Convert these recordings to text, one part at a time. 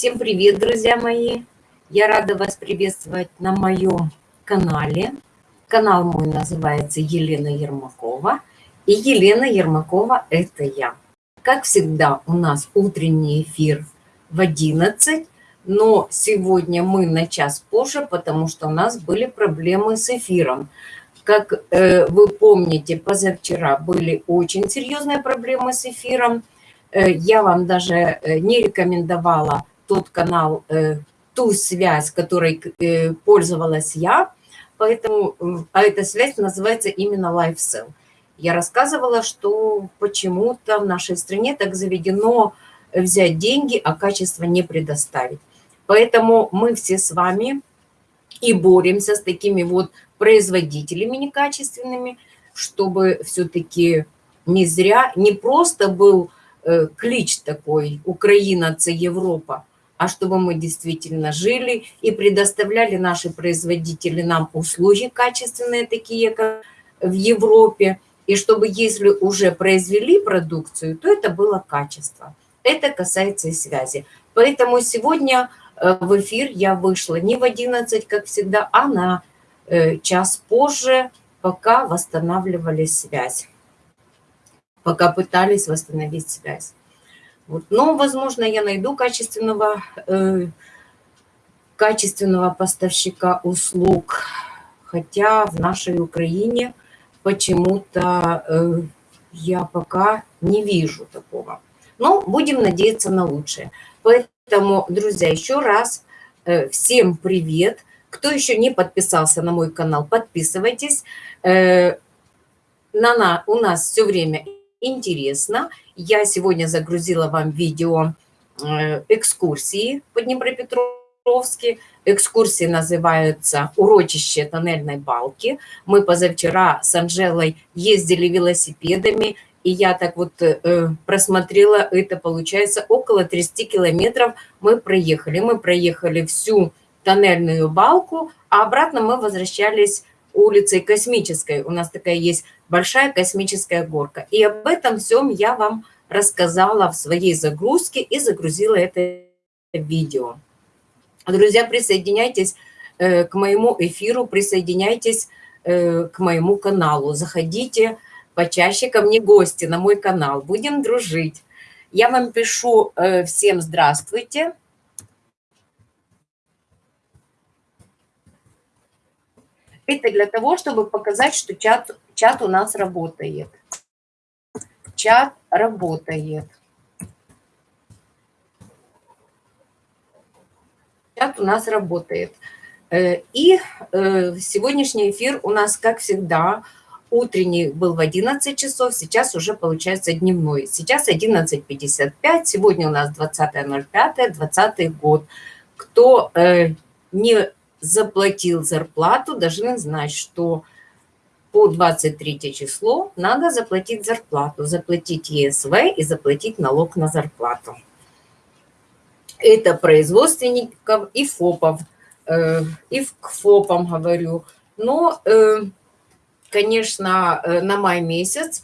Всем привет, друзья мои! Я рада вас приветствовать на моем канале. Канал мой называется Елена Ермакова. И Елена Ермакова – это я. Как всегда, у нас утренний эфир в 11, но сегодня мы на час позже, потому что у нас были проблемы с эфиром. Как э, вы помните, позавчера были очень серьезные проблемы с эфиром. Э, я вам даже э, не рекомендовала тот канал, э, ту связь, которой э, пользовалась я, поэтому, а эта связь называется именно LifeSell. Я рассказывала, что почему-то в нашей стране так заведено взять деньги, а качество не предоставить. Поэтому мы все с вами и боремся с такими вот производителями некачественными, чтобы все-таки не зря, не просто был э, клич такой «Украина – это Европа», а чтобы мы действительно жили и предоставляли наши производители нам услуги качественные, такие как в Европе, и чтобы если уже произвели продукцию, то это было качество. Это касается и связи. Поэтому сегодня э, в эфир я вышла не в 11, как всегда, а на э, час позже, пока восстанавливали связь, пока пытались восстановить связь. Вот. Но, возможно, я найду качественного, э, качественного поставщика услуг, хотя в нашей Украине почему-то э, я пока не вижу такого. Но будем надеяться на лучшее. Поэтому, друзья, еще раз э, всем привет. Кто еще не подписался на мой канал, подписывайтесь. Э, на, на, у нас все время интересно. Я сегодня загрузила вам видео э, экскурсии по Днепропетровске. Экскурсии называются «Урочище тоннельной балки». Мы позавчера с Анжелой ездили велосипедами, и я так вот э, просмотрела, это получается около 30 километров мы проехали. Мы проехали всю тоннельную балку, а обратно мы возвращались улицей Космической. У нас такая есть большая космическая горка. И об этом всем я вам рассказала в своей загрузке и загрузила это видео. Друзья, присоединяйтесь э, к моему эфиру, присоединяйтесь э, к моему каналу. Заходите почаще ко мне гости на мой канал. Будем дружить. Я вам пишу э, всем здравствуйте. Это для того, чтобы показать, что чат, чат у нас работает. Чат работает. Чат у нас работает. Э, и э, сегодняшний эфир у нас, как всегда, утренний был в 11 часов, сейчас уже получается дневной. Сейчас 11.55, сегодня у нас 20.05, 20 год. Кто э, не заплатил зарплату, должны знать, что по 23 число надо заплатить зарплату, заплатить ЕСВ и заплатить налог на зарплату. Это производственников и ФОПов, э, и к ФОПам говорю. Но, э, конечно, э, на май месяц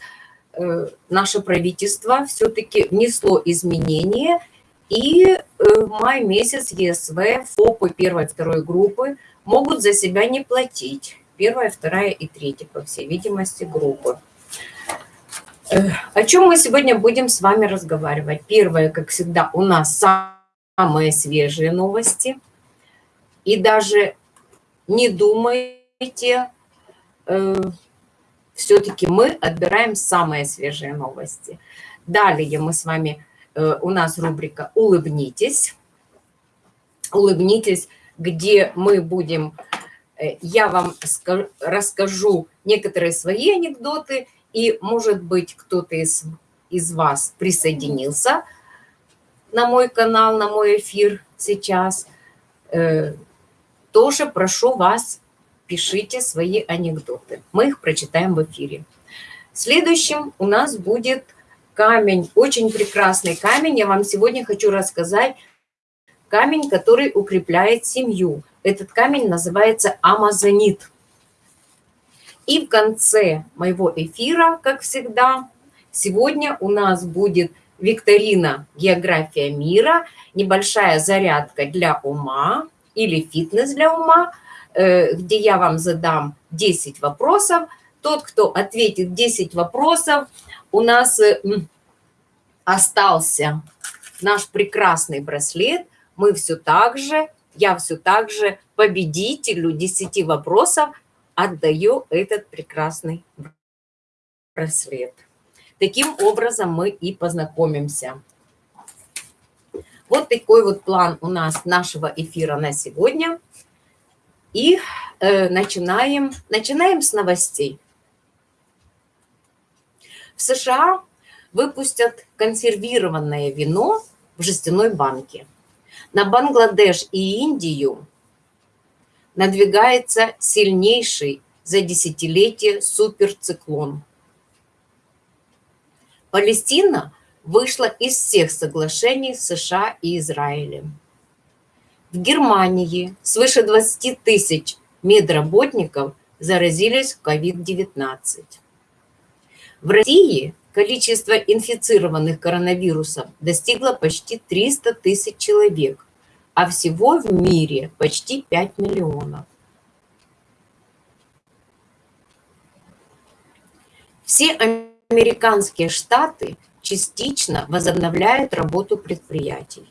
наше правительство все-таки внесло изменения – и э, в май месяц ЕСВ, ФОПы первой второй группы могут за себя не платить. Первая, вторая и третья, по всей видимости, группы. Э, о чем мы сегодня будем с вами разговаривать? Первое, как всегда, у нас самые свежие новости. И даже не думайте, э, все-таки мы отбираем самые свежие новости. Далее мы с вами у нас рубрика «Улыбнитесь». «Улыбнитесь», где мы будем, э, я вам расскажу некоторые свои анекдоты, и, может быть, кто-то из, из вас присоединился на мой канал, на мой эфир сейчас. Э, тоже прошу вас, пишите свои анекдоты. Мы их прочитаем в эфире. Следующим у нас будет камень, очень прекрасный камень. Я вам сегодня хочу рассказать камень, который укрепляет семью. Этот камень называется амазонит. И в конце моего эфира, как всегда, сегодня у нас будет викторина «География мира», небольшая зарядка для ума или фитнес для ума, э, где я вам задам 10 вопросов. Тот, кто ответит 10 вопросов, у нас э, остался наш прекрасный браслет. Мы все так же, я все так же победителю 10 вопросов отдаю этот прекрасный браслет. Таким образом мы и познакомимся. Вот такой вот план у нас нашего эфира на сегодня. И э, начинаем, начинаем с новостей. В США выпустят консервированное вино в жестяной банке. На Бангладеш и Индию надвигается сильнейший за десятилетие суперциклон. Палестина вышла из всех соглашений США и Израилем. В Германии свыше 20 тысяч медработников заразились COVID-19. В России количество инфицированных коронавирусом достигло почти 300 тысяч человек, а всего в мире почти 5 миллионов. Все американские штаты частично возобновляют работу предприятий.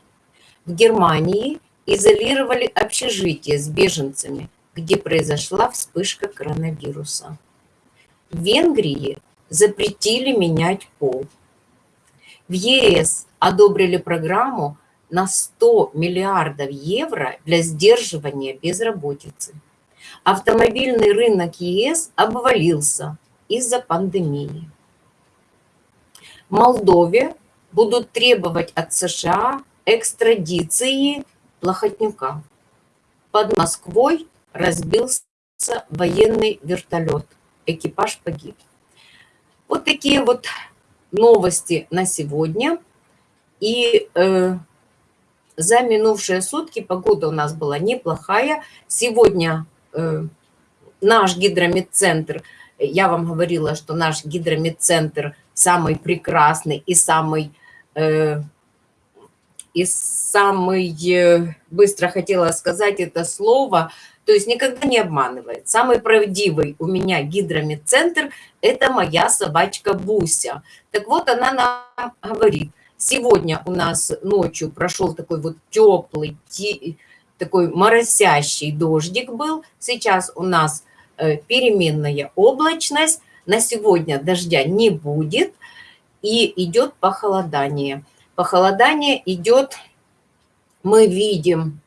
В Германии изолировали общежитие с беженцами, где произошла вспышка коронавируса. В Венгрии запретили менять пол. В ЕС одобрили программу на 100 миллиардов евро для сдерживания безработицы. Автомобильный рынок ЕС обвалился из-за пандемии. В Молдове будут требовать от США экстрадиции Плохотнюка. Под Москвой разбился военный вертолет. Экипаж погиб. Вот такие вот новости на сегодня. И э, за минувшие сутки погода у нас была неплохая. Сегодня э, наш гидромедцентр, я вам говорила, что наш гидромедцентр самый прекрасный и самый... Э, и самый, э, быстро хотела сказать это слово, то есть никогда не обманывает. Самый правдивый у меня гидромедцентр – это моя собачка Буся. Так вот, она нам говорит, сегодня у нас ночью прошел такой вот теплый, такой моросящий дождик был. Сейчас у нас э, переменная облачность. На сегодня дождя не будет и идет похолодание. Похолодание идет, мы видим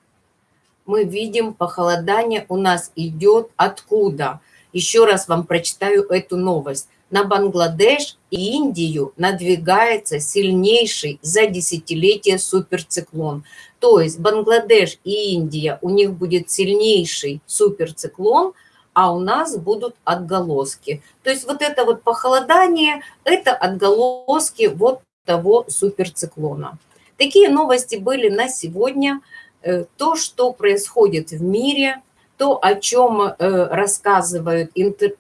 мы видим похолодание у нас идет откуда. Еще раз вам прочитаю эту новость. На Бангладеш и Индию надвигается сильнейший за десятилетие суперциклон. То есть Бангладеш и Индия, у них будет сильнейший суперциклон, а у нас будут отголоски. То есть вот это вот похолодание, это отголоски вот того суперциклона. Такие новости были на сегодня. Э, то, что происходит в мире, то, о чем э, рассказывают интер...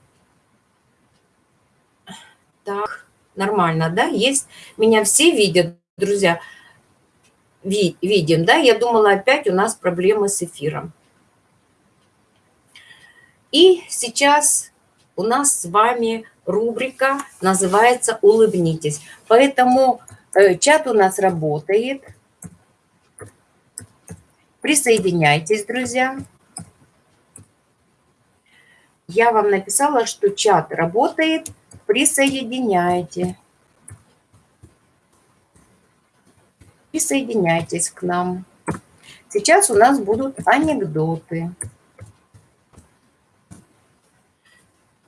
Так, нормально, да? Есть, меня все видят, друзья, Ви, видим, да? Я думала, опять у нас проблемы с эфиром. И сейчас у нас с вами рубрика называется «Улыбнитесь». Поэтому э, чат у нас работает – Присоединяйтесь, друзья. Я вам написала, что чат работает. Присоединяйте. Присоединяйтесь к нам. Сейчас у нас будут анекдоты.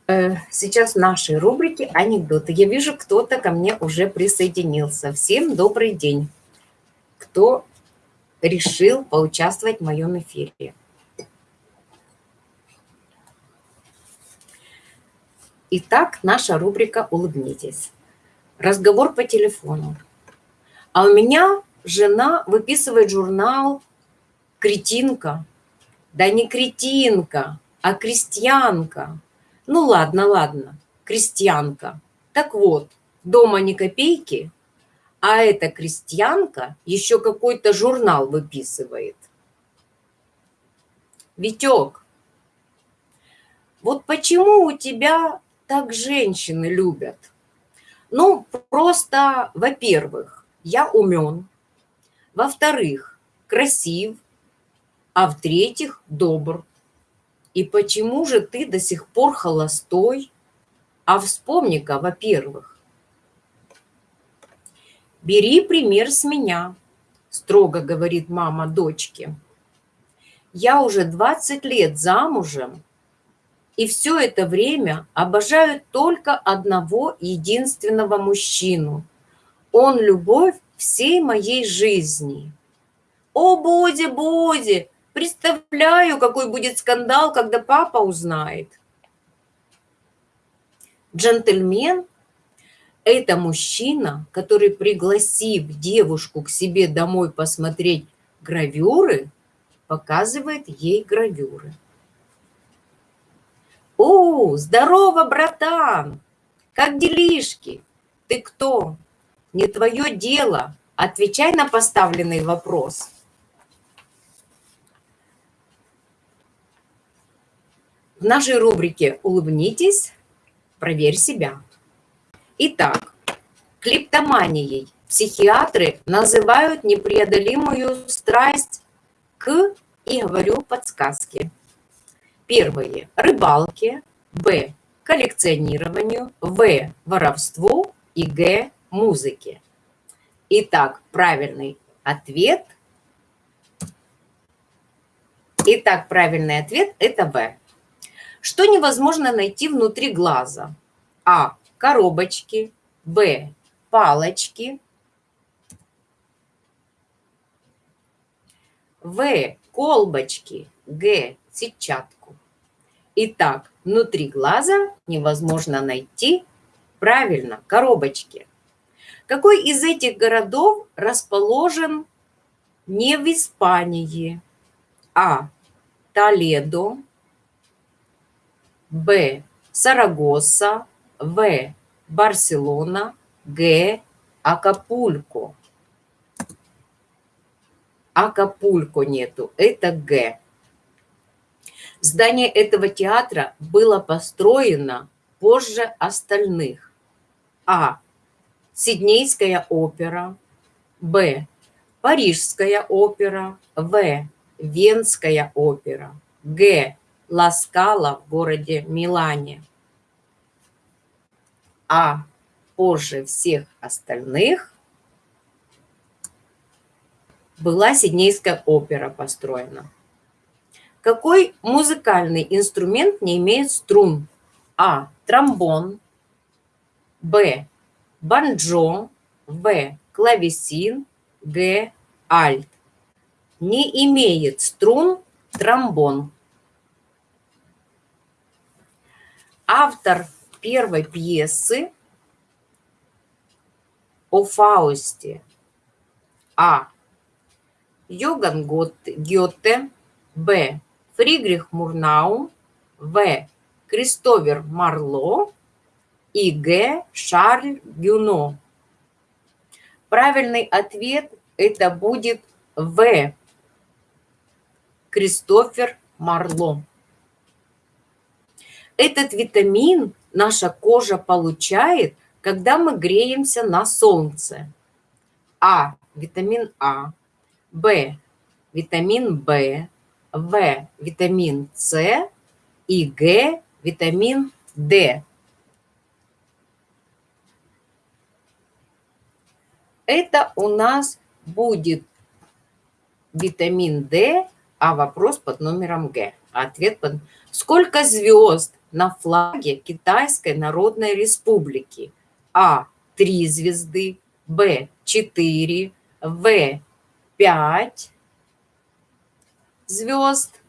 Э, сейчас в нашей рубрике анекдоты. Я вижу, кто-то ко мне уже присоединился. Всем добрый день. Кто решил поучаствовать в моем эфире. Итак, наша рубрика «Улыбнитесь». Разговор по телефону. А у меня жена выписывает журнал «Кретинка». Да не кретинка, а крестьянка. Ну ладно, ладно, крестьянка. Так вот, дома ни копейки, а эта крестьянка еще какой-то журнал выписывает. Витек, вот почему у тебя так женщины любят? Ну, просто, во-первых, я умен, во-вторых, красив, а в-третьих, добр. И почему же ты до сих пор холостой? А вспомни-ка, во-первых, бери пример с меня, строго говорит мама дочке. Я уже 20 лет замужем, и все это время обожаю только одного единственного мужчину. Он любовь всей моей жизни. О, Боди, Боди, представляю, какой будет скандал, когда папа узнает. Джентльмен – это мужчина, который, пригласив девушку к себе домой посмотреть гравюры, показывает ей гравюры. «О, здорово, братан! Как делишки? Ты кто? Не твое дело. Отвечай на поставленный вопрос». В нашей рубрике «Улыбнитесь, проверь себя». Итак, клиптоманией психиатры называют непреодолимую страсть к, и говорю подсказки. Первое – рыбалке, Б – коллекционированию, В – воровству и Г – музыке. Итак, правильный ответ. Итак, правильный ответ – это В. Что невозможно найти внутри глаза? А. Коробочки. Б. Палочки. В. Колбочки. Г. Сетчатку. Итак, внутри глаза невозможно найти, правильно, коробочки. Какой из этих городов расположен не в Испании? А. Толедо. Б. Сарагоса. В. Барселона. Г. Акапулько. Акапулько нету, это Г. Здание этого театра было построено позже остальных. А. Сиднейская опера. Б. Парижская опера. В. Венская опера. Г. Ласкала в городе Милане. А позже всех остальных была Сиднейская опера построена. Какой музыкальный инструмент не имеет струн? А. Тромбон. Б. Банджо. В. Клавесин. Г. Альт. Не имеет струн тромбон. Автор первой пьесы о Фаусте. А. Йоган Гёте. Б. Фридрих Мурнау, В. Кристофер Марло и Г. Шарль Гюно. Правильный ответ это будет В. Кристофер Марло. Этот витамин наша кожа получает, когда мы греемся на солнце. А. Витамин А. Б. Витамин В. В – витамин С и Г – витамин D. Это у нас будет витамин D, а вопрос под номером Г. Ответ под... Сколько звезд на флаге Китайской Народной Республики? А. Три звезды. Б. Четыре. В. Пять звезд,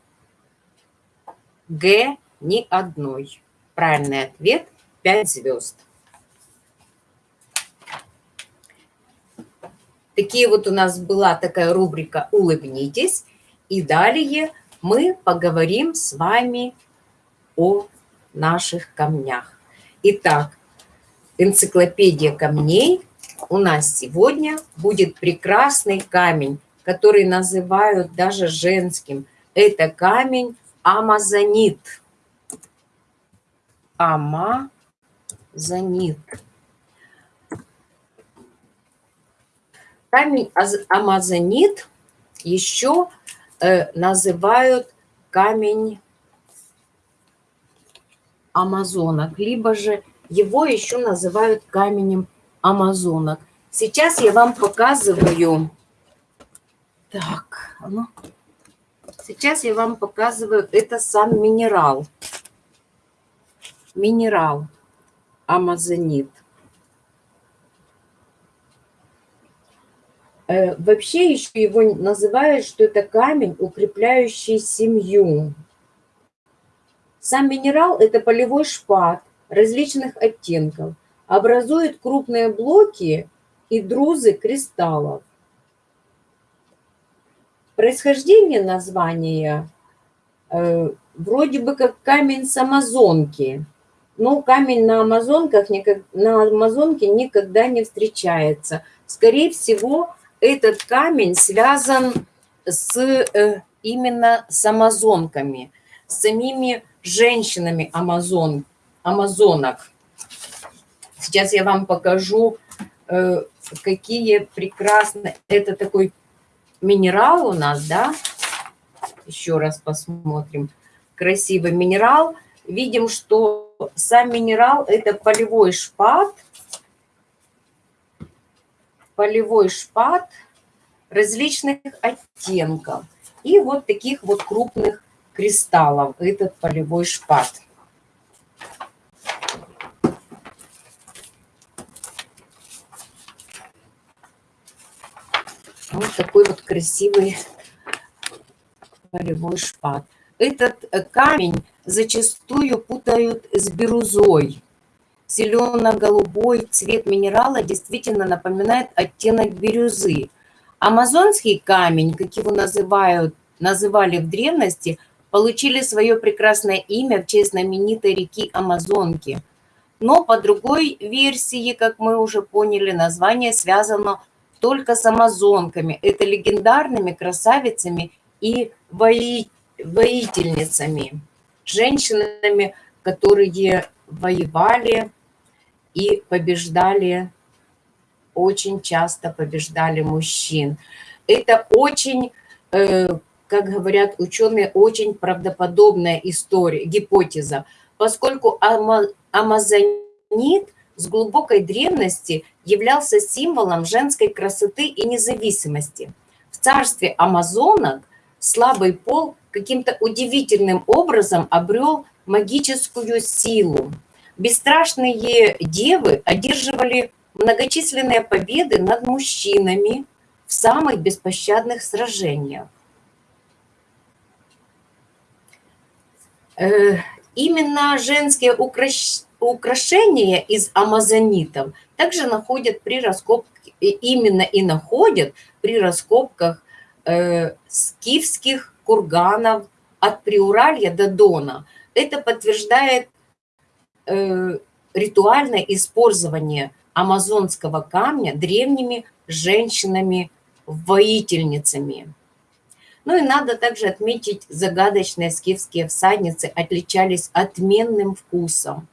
Г ни одной. Правильный ответ – 5 звезд. Такие вот у нас была такая рубрика «Улыбнитесь». И далее мы поговорим с вами о наших камнях. Итак, энциклопедия камней у нас сегодня будет прекрасный камень, который называют даже женским. Это камень амазонит. Амазонит. Камень амазонит еще э, называют камень амазонок, либо же его еще называют каменем амазонок. Сейчас я вам показываю... Так, ну... Сейчас я вам показываю, это сам минерал. Минерал амазонит. Э, вообще еще его называют, что это камень, укрепляющий семью. Сам минерал – это полевой шпат различных оттенков, образует крупные блоки и друзы кристаллов. Происхождение названия э, вроде бы как камень с Амазонки, но камень на Амазонках на Амазонке никогда не встречается. Скорее всего, этот камень связан с э, именно с амазонками, с самими женщинами амазон, амазонок. Сейчас я вам покажу, э, какие прекрасные... Это такой минерал у нас, да? Еще раз посмотрим. Красивый минерал. Видим, что сам минерал – это полевой шпат – полевой шпат различных оттенков и вот таких вот крупных кристаллов, этот полевой шпат. Вот такой вот красивый полевой шпат. Этот камень зачастую путают с бирюзой. Зелено-голубой цвет минерала действительно напоминает оттенок бирюзы. Амазонский камень, как его называют, называли в древности, получили свое прекрасное имя в честь знаменитой реки Амазонки. Но по другой версии, как мы уже поняли, название связано только с амазонками. Это легендарными красавицами и вои... воительницами, женщинами, которые воевали и побеждали, очень часто побеждали мужчин. Это очень, э, как говорят ученые, очень правдоподобная история, гипотеза, поскольку амазонит с глубокой древности являлся символом женской красоты и независимости. В царстве амазонок слабый пол каким-то удивительным образом обрел магическую силу. Бесстрашные девы одерживали многочисленные победы над мужчинами в самых беспощадных сражениях. Именно женские украшения из амазонитов также находят при раскопке, именно и находят при раскопках э, скифских курганов от Приуралья до Дона. Это подтверждает э, ритуальное использование амазонского камня древними женщинами-воительницами. Ну и надо также отметить, загадочные скифские всадницы отличались отменным вкусом.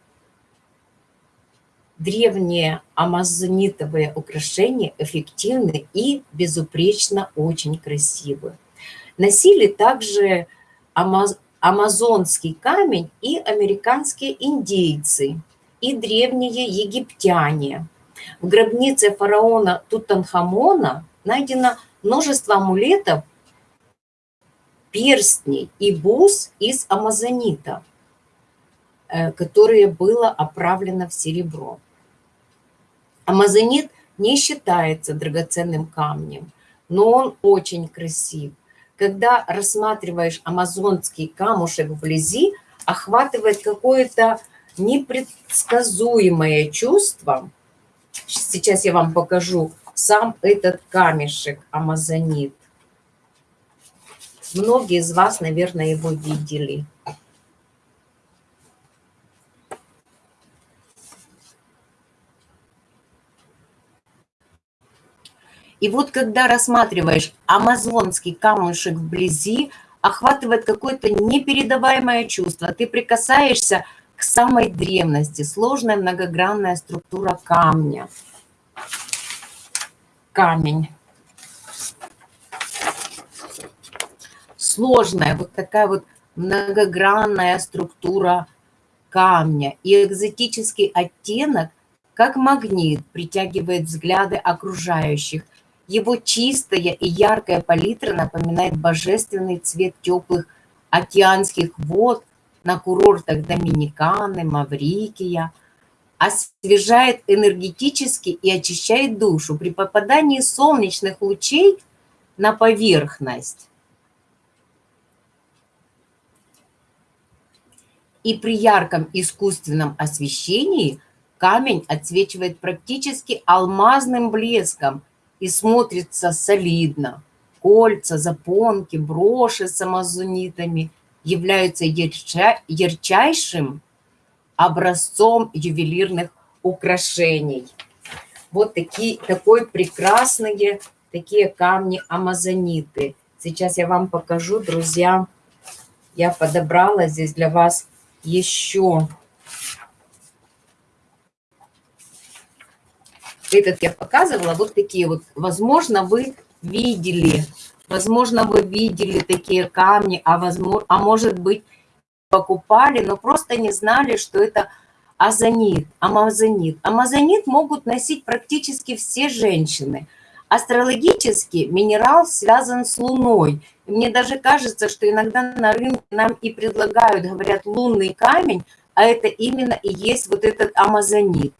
Древние амазонитовые украшения эффективны и безупречно очень красивы. Носили также амаз амазонский камень и американские индейцы, и древние египтяне. В гробнице фараона Тутанхамона найдено множество амулетов, перстней и бус из амазонита, э, которые было оправлено в серебро. Амазонит не считается драгоценным камнем, но он очень красив когда рассматриваешь амазонский камушек вблизи, охватывает какое-то непредсказуемое чувство. Сейчас я вам покажу сам этот камешек амазонит. Многие из вас, наверное, его видели. И вот когда рассматриваешь амазонский камушек вблизи, охватывает какое-то непередаваемое чувство. Ты прикасаешься к самой древности, сложная многогранная структура камня. Камень. Сложная вот такая вот многогранная структура камня и экзотический оттенок, как магнит, притягивает взгляды окружающих. Его чистая и яркая палитра напоминает божественный цвет теплых океанских вод на курортах Доминиканы, Маврикия, освежает энергетически и очищает душу при попадании солнечных лучей на поверхность. И при ярком искусственном освещении камень отсвечивает практически алмазным блеском и смотрится солидно. Кольца, запонки, броши с амазонитами являются ярча, ярчайшим образцом ювелирных украшений. Вот такие, такой прекрасные такие камни амазониты. Сейчас я вам покажу, друзья. Я подобрала здесь для вас еще этот я показывала, вот такие вот. Возможно, вы видели, возможно, вы видели такие камни, а, возможно, а может быть, покупали, но просто не знали, что это азонит, амазонит. Амазонит могут носить практически все женщины. Астрологически минерал связан с Луной. мне даже кажется, что иногда на рынке нам и предлагают, говорят, лунный камень, а это именно и есть вот этот амазонит.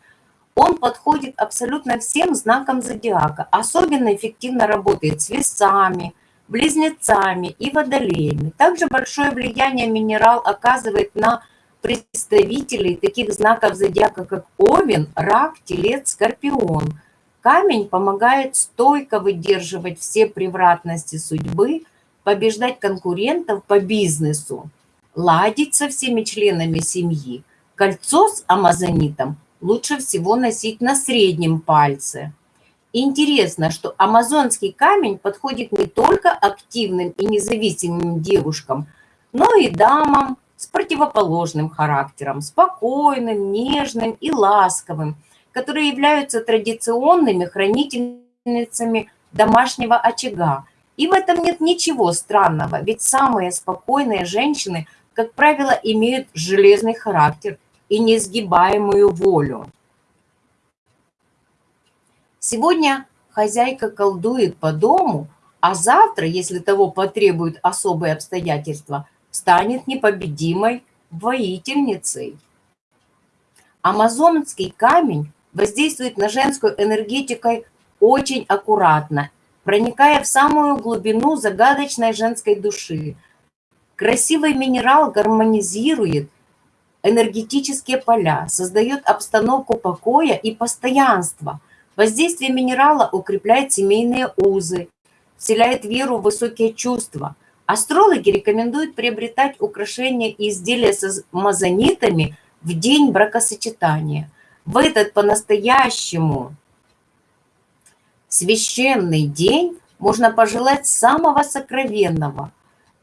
Он подходит абсолютно всем знакам зодиака. Особенно эффективно работает с весами, близнецами и водолеями. Также большое влияние минерал оказывает на представителей таких знаков зодиака, как Овен, Рак, Телец, Скорпион. Камень помогает стойко выдерживать все превратности судьбы, побеждать конкурентов по бизнесу, ладить со всеми членами семьи. Кольцо с амазонитом лучше всего носить на среднем пальце. Интересно, что амазонский камень подходит не только активным и независимым девушкам, но и дамам с противоположным характером, спокойным, нежным и ласковым, которые являются традиционными хранительницами домашнего очага. И в этом нет ничего странного, ведь самые спокойные женщины, как правило, имеют железный характер – и несгибаемую волю. Сегодня хозяйка колдует по дому, а завтра, если того потребуют особые обстоятельства, станет непобедимой воительницей. Амазонский камень воздействует на женскую энергетикой очень аккуратно, проникая в самую глубину загадочной женской души. Красивый минерал гармонизирует энергетические поля, создает обстановку покоя и постоянства. Воздействие минерала укрепляет семейные узы, вселяет веру в высокие чувства. Астрологи рекомендуют приобретать украшения и изделия с мазонитами в день бракосочетания. В этот по-настоящему священный день можно пожелать самого сокровенного –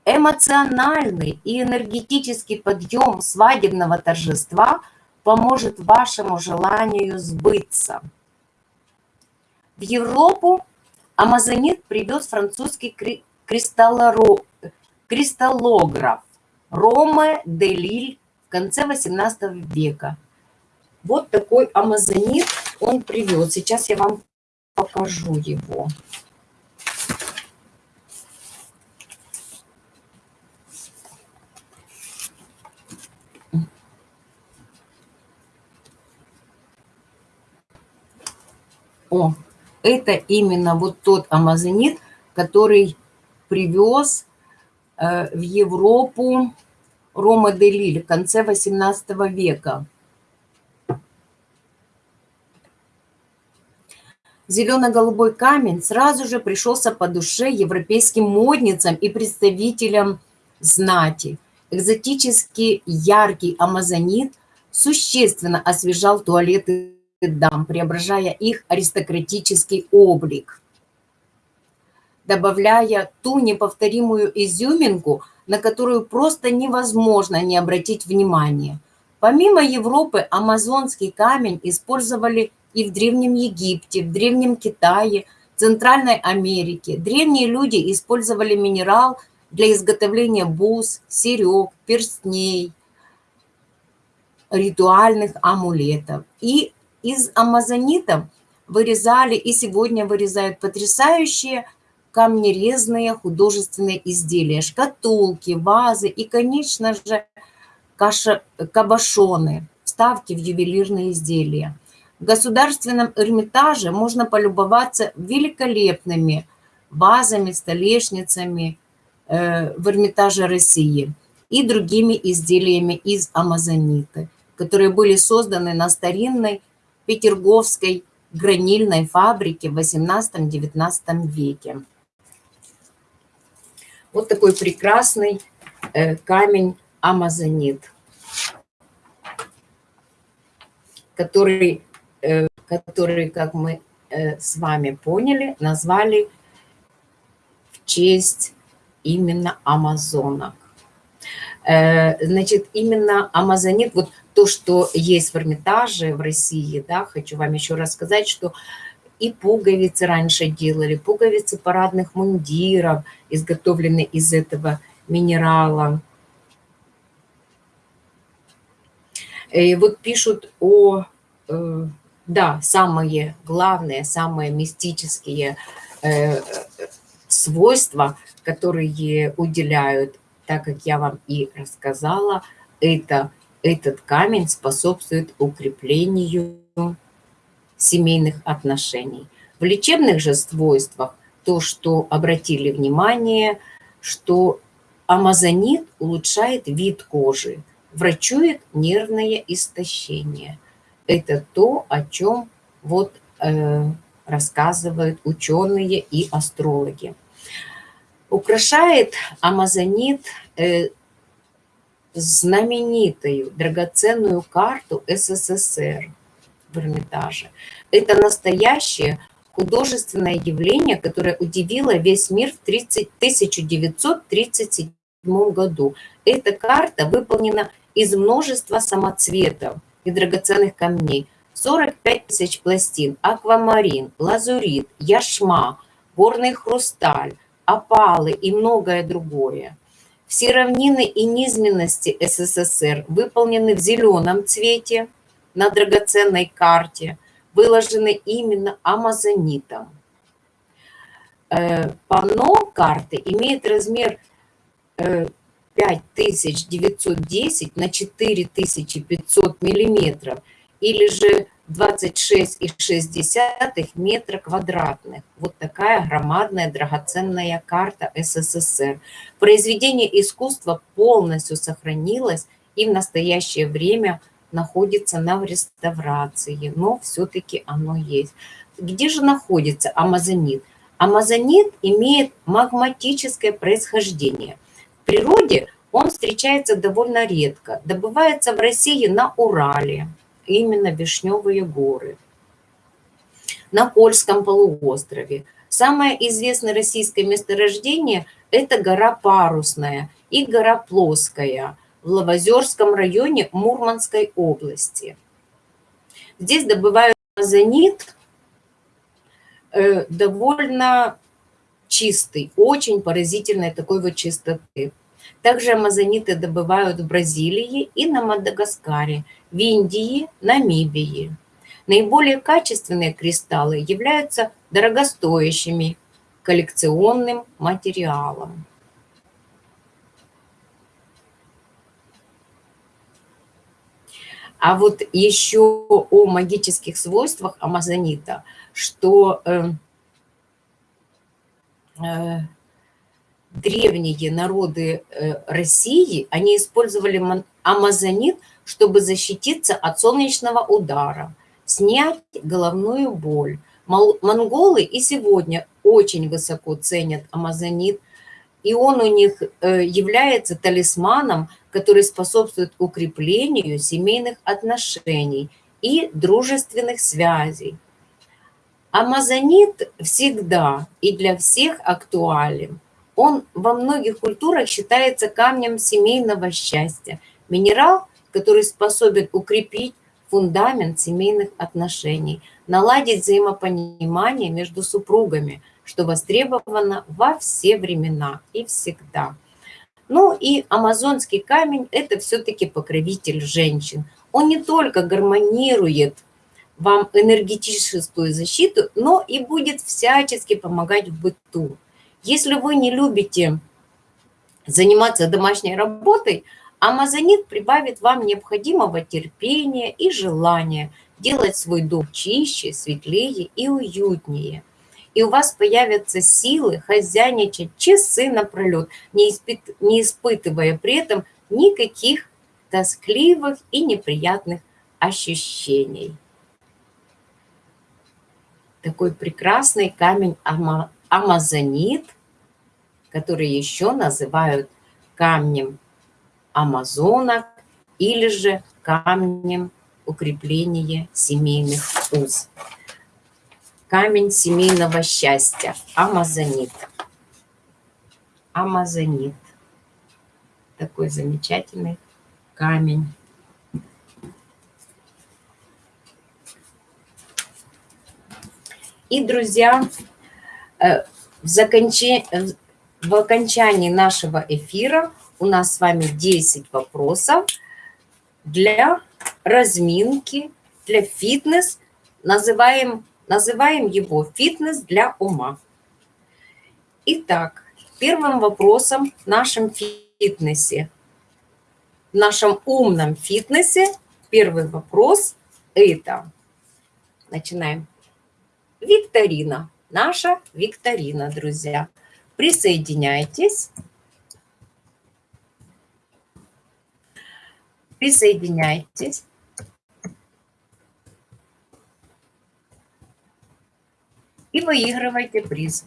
Эмоциональный и энергетический подъем свадебного торжества поможет вашему желанию сбыться. В Европу Амазонит привез французский кристаллограф Роме де Лиль в конце 18 века. Вот такой амазонит он привез. Сейчас я вам покажу его. О, это именно вот тот амазонит, который привез э, в Европу Рома де Лиль в конце 18 века. Зелено-голубой камень сразу же пришелся по душе европейским модницам и представителям знати. Экзотический яркий амазонит существенно освежал туалеты дам, преображая их аристократический облик. добавляя ту неповторимую изюминку, на которую просто невозможно не обратить внимание. Помимо Европы, амазонский камень использовали и в Древнем Египте, в Древнем Китае, Центральной Америке. Древние люди использовали минерал для изготовления бус, серег, перстней, ритуальных амулетов. И из амазонита вырезали и сегодня вырезают потрясающие камнерезные художественные изделия, шкатулки, вазы и, конечно же, каша, кабашоны, вставки в ювелирные изделия. В Государственном Эрмитаже можно полюбоваться великолепными вазами, столешницами э, в Эрмитаже России и другими изделиями из амазонита, которые были созданы на старинной Петерговской гранильной фабрике в 18-19 веке. Вот такой прекрасный э, камень амазонит, который, который, как мы э, с вами поняли, назвали в честь именно амазонок. Значит, именно амазонит, вот то, что есть в Эрмитаже в России, да, хочу вам еще раз сказать, что и пуговицы раньше делали, пуговицы парадных мундиров, изготовленные из этого минерала. И вот пишут о, э, да, самые главные, самые мистические э, свойства, которые уделяют, так как я вам и рассказала, это, этот камень способствует укреплению семейных отношений. В лечебных же свойствах то, что обратили внимание, что амазонит улучшает вид кожи, врачует нервное истощение. Это то, о чем вот э, рассказывают ученые и астрологи. Украшает амазонит э, знаменитую драгоценную карту СССР – в Эрмитаже. Это настоящее художественное явление, которое удивило весь мир в 30, 1937 году. Эта карта выполнена из множества самоцветов и драгоценных камней. 45 тысяч пластин, аквамарин, лазурит, яшма, горный хрусталь, опалы и многое другое. Все равнины и низменности СССР выполнены в зеленом цвете, на драгоценной карте выложены именно амазонитом. Э, панно карты имеет размер 5910 э, на 4500 миллиметров или же 26,6 метра квадратных. Вот такая громадная драгоценная карта СССР. Произведение искусства полностью сохранилось и в настоящее время – находится на реставрации, но все-таки оно есть. Где же находится амазонит? Амазонит имеет магматическое происхождение. Природе он встречается довольно редко. Добывается в России на Урале, именно Вишневые горы, на Кольском полуострове. Самое известное российское месторождение – это гора Парусная и гора Плоская – в Лавозерском районе Мурманской области. Здесь добывают азонит э, довольно чистый, очень поразительной такой вот чистоты. Также амазониты добывают в Бразилии и на Мадагаскаре, в Индии, Намибии. Наиболее качественные кристаллы являются дорогостоящими коллекционным материалом. А вот еще о магических свойствах амазонита, что э, древние народы э, России, они использовали амазонит, чтобы защититься от солнечного удара, снять головную боль. Монголы и сегодня очень высоко ценят амазонит, и он у них э, является талисманом, который способствует укреплению семейных отношений и дружественных связей. Амазонит всегда и для всех актуален. Он во многих культурах считается камнем семейного счастья. Минерал, который способен укрепить фундамент семейных отношений, наладить взаимопонимание между супругами, что востребовано во все времена и всегда. Ну и амазонский камень – это все-таки покровитель женщин. Он не только гармонирует вам энергетическую защиту, но и будет всячески помогать в быту. Если вы не любите заниматься домашней работой, амазонит прибавит вам необходимого терпения и желания делать свой дом чище, светлее и уютнее. И у вас появятся силы хозяйничать часы напролет, не, испыт, не испытывая при этом никаких тоскливых и неприятных ощущений такой прекрасный камень ама, амазонит, который еще называют камнем амазонок или же камнем укрепления семейных уз. Камень семейного счастья, амазонит. Амазонит. Такой замечательный камень. И, друзья, э, в, законче... в окончании нашего эфира у нас с вами 10 вопросов для разминки, для фитнес. Называем, называем его фитнес для ума. Итак, первым вопросом в нашем фитнесе, в нашем умном фитнесе, первый вопрос – это, начинаем викторина. Наша викторина, друзья. Присоединяйтесь. Присоединяйтесь. И выигрывайте приз.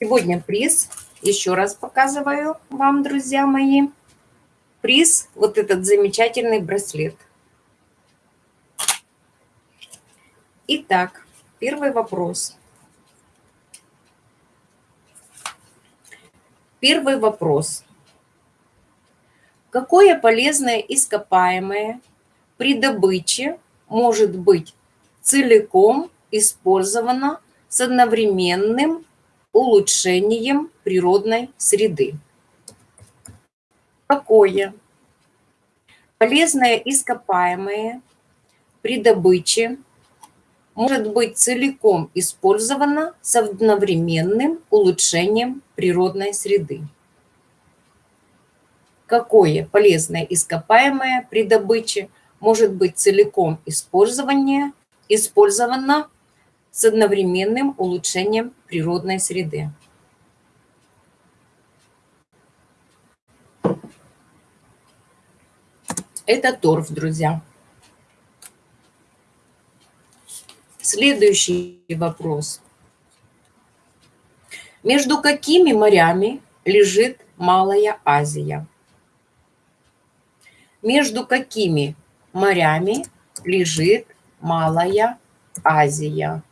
Сегодня приз еще раз показываю вам, друзья мои, приз, вот этот замечательный браслет. Итак, первый вопрос. Первый вопрос. Какое полезное ископаемое при добыче может быть целиком использовано с одновременным улучшением природной среды. Какое полезное ископаемое при добыче может быть целиком использовано с одновременным улучшением природной среды. Какое полезное ископаемое при добыче может быть целиком использовано с одновременным улучшением природной среды. Это торф, друзья. Следующий вопрос. Между какими морями лежит Малая Азия? Между какими морями лежит Малая Азия?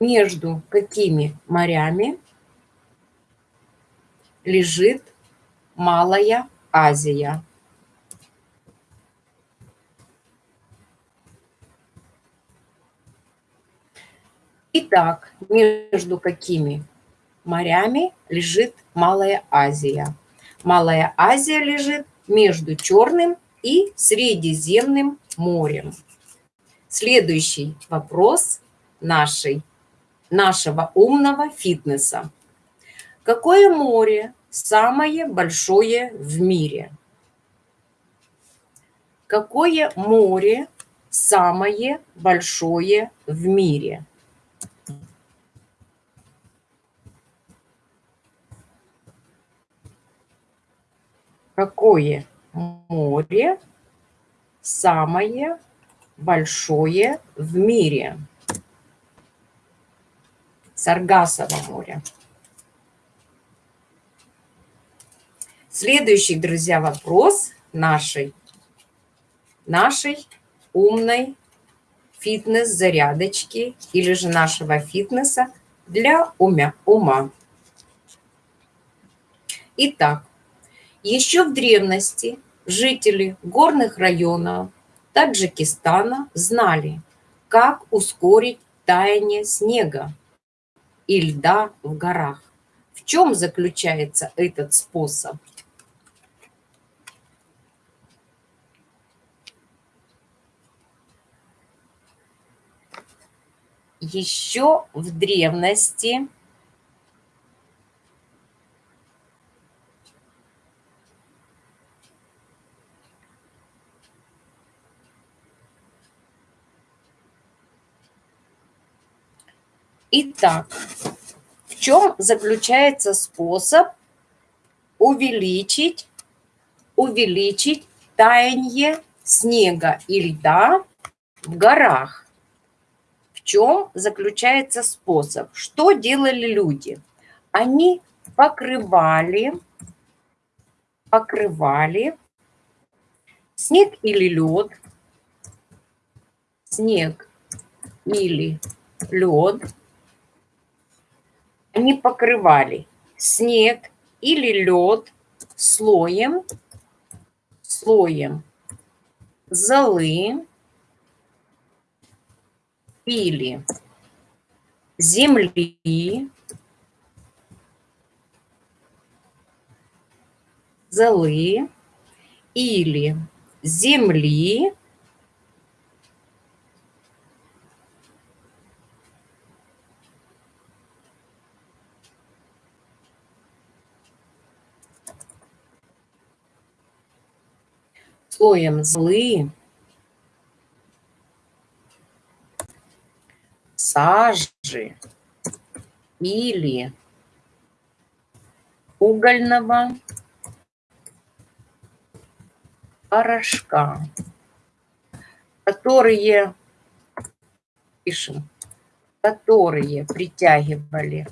Между какими морями лежит Малая Азия. Итак, между какими морями лежит Малая Азия? Малая Азия лежит между Черным и Средиземным морем. Следующий вопрос нашей нашего умного фитнеса. Какое море самое большое в мире? Какое море самое большое в мире? Какое море самое большое в мире? Саргасово море. Следующий, друзья, вопрос нашей, нашей умной фитнес-зарядочки или же нашего фитнеса для ума. ума. Итак, еще в древности жители горных районов Таджикистана знали, как ускорить таяние снега и льда в горах. В чем заключается этот способ? Еще в древности Итак, в чем заключается способ увеличить, увеличить таяние снега и льда в горах? В чем заключается способ? Что делали люди? Они покрывали, покрывали снег или лед, снег или лед они покрывали. Снег или лед слоем, слоем золы или земли, золы или земли слоем злы, сажи или угольного порошка, которые, пишем, которые притягивали.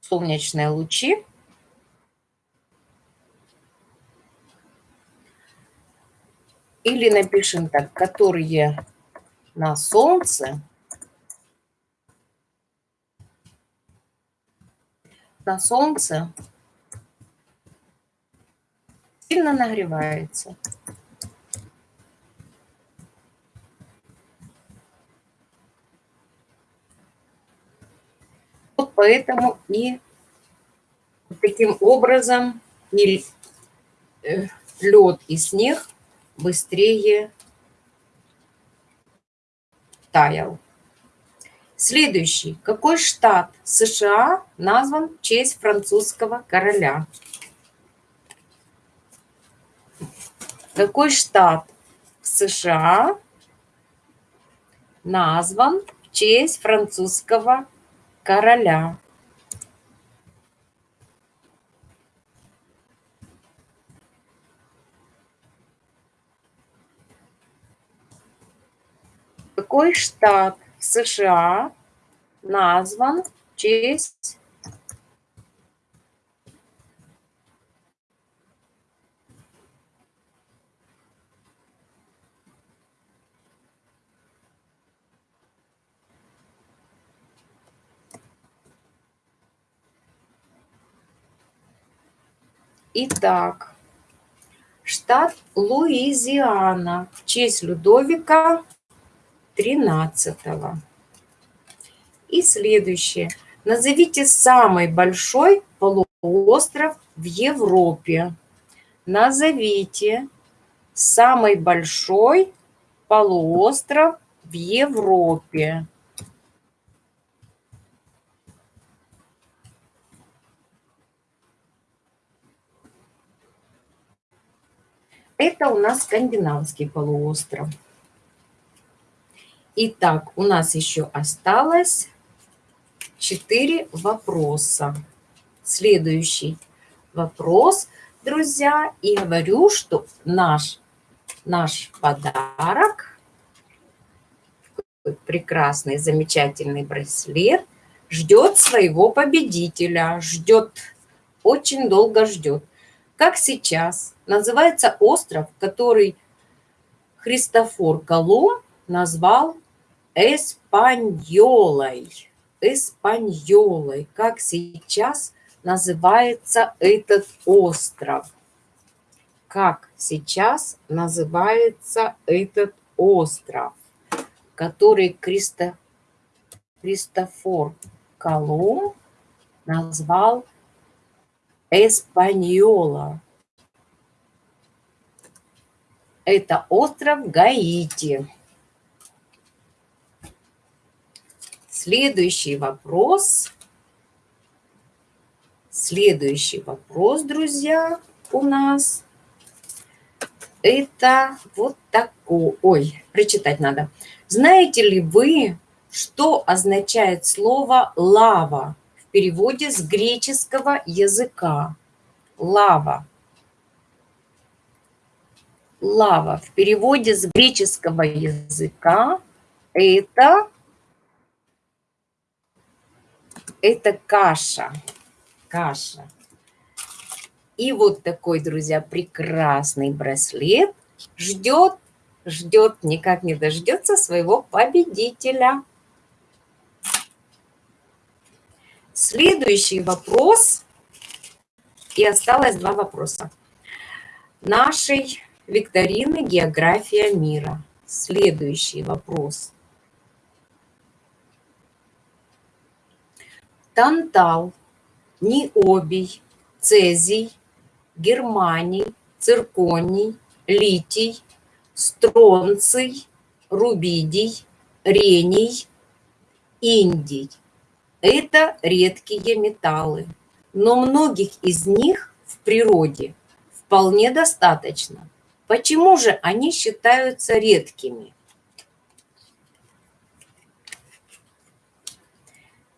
Солнечные лучи Или напишем так, которые на солнце, на солнце сильно нагревается. Вот поэтому и таким образом и э, лед и снег быстрее таял. Следующий. Какой штат США назван в честь французского короля? Какой штат США назван в честь французского короля? Какой штат в США назван в честь Итак, штат Луизиана в честь Людовика 13. И следующее. Назовите самый большой полуостров в Европе. Назовите самый большой полуостров в Европе. Это у нас скандинавский полуостров. Итак, у нас еще осталось 4 вопроса. Следующий вопрос, друзья. И говорю, что наш, наш подарок прекрасный, замечательный браслет ждет своего победителя, ждет, очень долго ждет. Как сейчас называется остров, который Христофор Колумб назвал Эспаньолой. Эспаньолой. Как сейчас называется этот остров? Как сейчас называется этот остров, который Христо... Христофор Колумб назвал Эспаньола. Это остров Гаити. Следующий вопрос. Следующий вопрос, друзья, у нас. Это вот такой. Ой, прочитать надо. Знаете ли вы, что означает слово «лава» в переводе с греческого языка? Лава. Лава в переводе с греческого языка это, это каша. Каша. И вот такой, друзья, прекрасный браслет ждет, ждет, никак не дождется своего победителя. Следующий вопрос. И осталось два вопроса. Нашей викторины «География мира». Следующий вопрос. Тантал, ниобий, цезий, германий, цирконий, литий, стронций, рубидий, рений, индий. Это редкие металлы, но многих из них в природе вполне достаточно. Почему же они считаются редкими?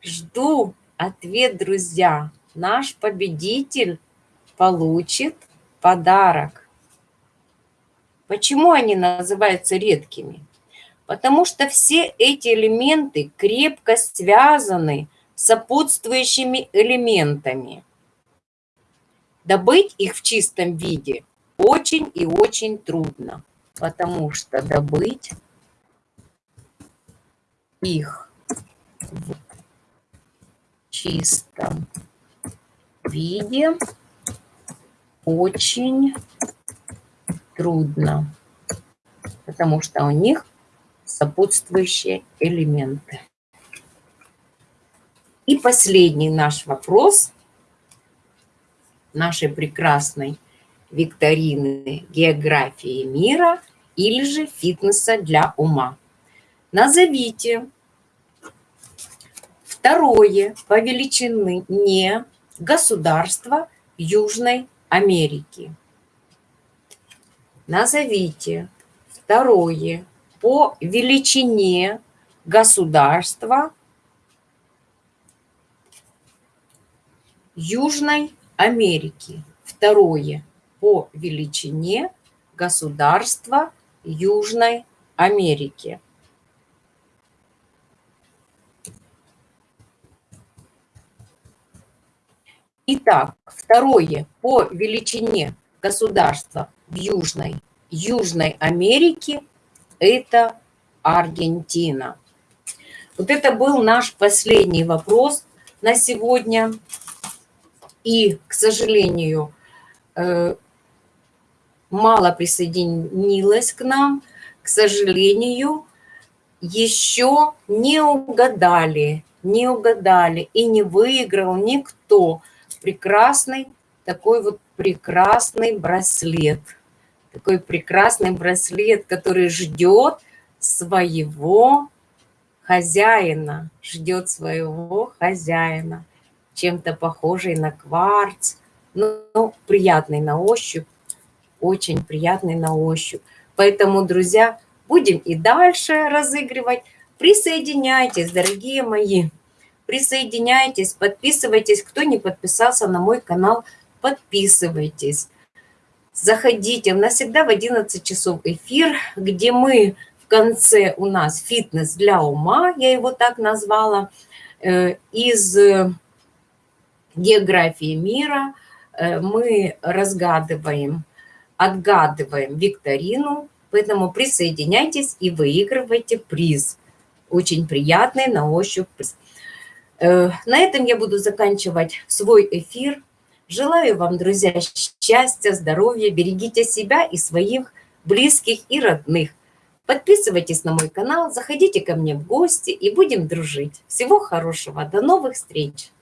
Жду ответ, друзья. Наш победитель получит подарок. Почему они называются редкими? Потому что все эти элементы крепко связаны с сопутствующими элементами. Добыть их в чистом виде очень и очень трудно, потому что добыть их в чистом виде очень трудно, потому что у них сопутствующие элементы. И последний наш вопрос нашей прекрасной викторины географии мира или же фитнеса для ума. Назовите второе по величине государство Южной Америки. Назовите второе по величине государства Южной Америки. Второе по величине государства Южной Америки. Итак, второе по величине государства в Южной, Южной Америке – это Аргентина. Вот это был наш последний вопрос на сегодня. И, к сожалению, э, мало присоединилось к нам, к сожалению, еще не угадали, не угадали и не выиграл никто прекрасный, такой вот прекрасный браслет. Такой прекрасный браслет, который ждет своего хозяина, ждет своего хозяина, чем-то похожий на кварц, но ну, приятный на ощупь, очень приятный на ощупь. Поэтому, друзья, будем и дальше разыгрывать. Присоединяйтесь, дорогие мои, присоединяйтесь, подписывайтесь. Кто не подписался на мой канал, подписывайтесь. Заходите, у нас всегда в 11 часов эфир, где мы конце у нас фитнес для ума, я его так назвала, э, из э, географии мира мы разгадываем, отгадываем викторину, поэтому присоединяйтесь и выигрывайте приз. Очень приятный на ощупь приз. На этом я буду заканчивать свой эфир. Желаю вам, друзья, счастья, здоровья, берегите себя и своих близких и родных. Подписывайтесь на мой канал, заходите ко мне в гости и будем дружить. Всего хорошего, до новых встреч!